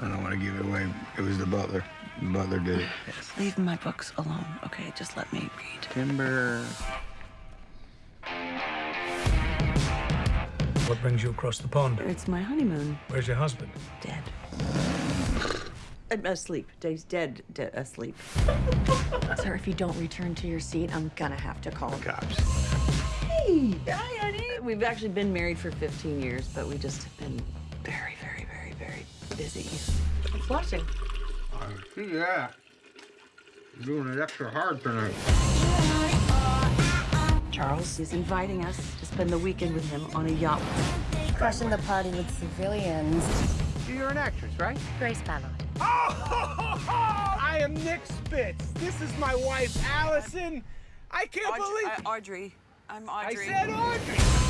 I don't want to give it away. It was the butler. The butler did it. Leave my books alone, okay? Just let me read. Timber. What brings you across the pond? It's my honeymoon. Where's your husband? Dead. I'm asleep. Dave's dead, dead asleep. Sir, if you don't return to your seat, I'm gonna have to call. the Cops. Hey, hi, honey. We've actually been married for 15 years, but we just have been very, very, very, very busy. It's watching. I see that. You're doing it extra hard tonight. Charles is inviting us to spend the weekend with him on a yacht. Crushing the party with civilians. You're an actress, right? Grace Ballard. Oh, I am Nick Spitz. This is my wife, Allison. I can't believe uh, Audrey. I'm Audrey. I said Audrey.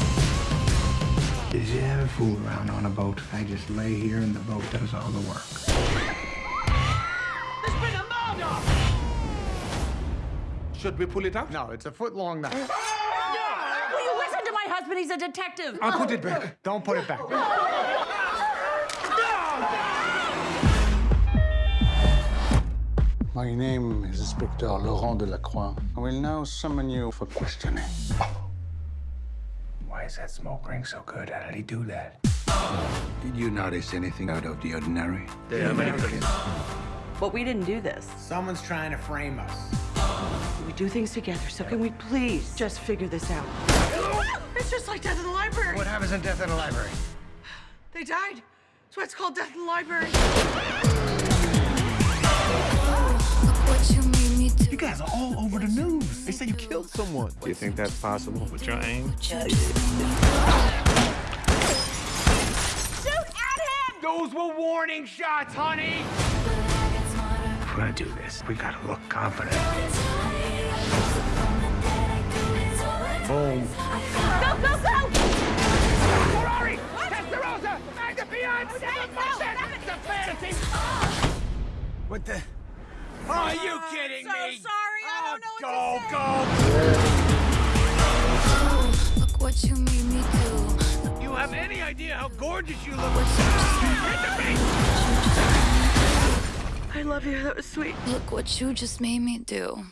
Did you ever fool around on a boat? I just lay here and the boat does all the work. There's been a murder! Should we pull it out? No, it's a foot long now. Will you listen to my husband? He's a detective. I'll put it back. Don't put it back. My name is Inspector Laurent Delacroix. I will now summon you for questioning. Why is that smoke ring so good? How did he do that? Did you notice anything out of the ordinary? But we didn't do this. Someone's trying to frame us. We do things together, so can we please just figure this out? It's just like death in the library. What happens in Death in the Library? They died. That's why it's called death in the library. All over the news. They say you killed someone. Do you think that's possible with your aim? Those were warning shots, honey. If we're gonna do this, we gotta look confident. Boom. Go, go, go! Ferrari! Testarossa! Magna oh, Fiance! It's a fantasy! Oh. What the? Oh, are you oh, kidding so me? sorry, I don't know go, go! Look what you made me do. You have any idea how gorgeous you look? Ah, I love you. That was sweet. Look what you just made me do.